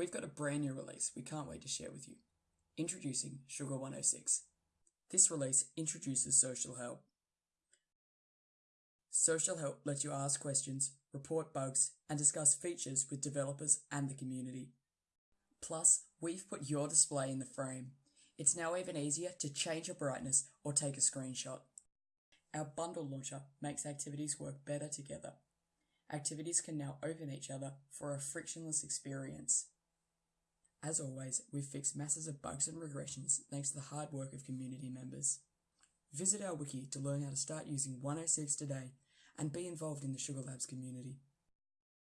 We've got a brand new release we can't wait to share with you. Introducing Sugar 106. This release introduces social help. Social help lets you ask questions, report bugs, and discuss features with developers and the community. Plus, we've put your display in the frame. It's now even easier to change your brightness or take a screenshot. Our bundle launcher makes activities work better together. Activities can now open each other for a frictionless experience. As always, we've fixed masses of bugs and regressions thanks to the hard work of community members. Visit our wiki to learn how to start using 106 today and be involved in the Sugar Labs community.